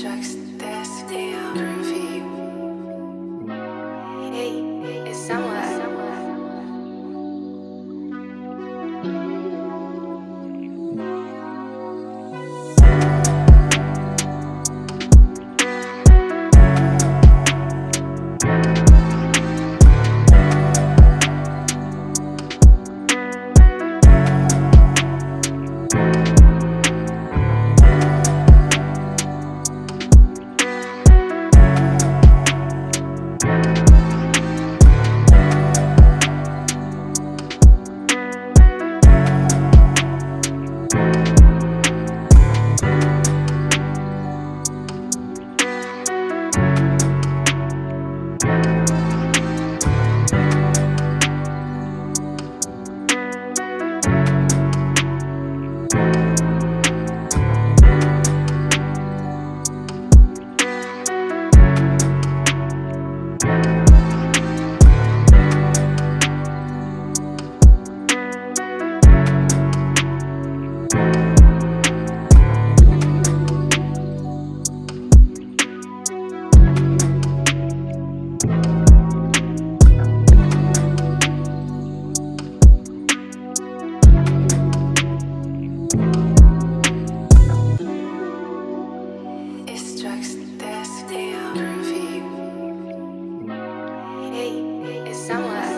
Tracks, that's the groovy. Hey. someone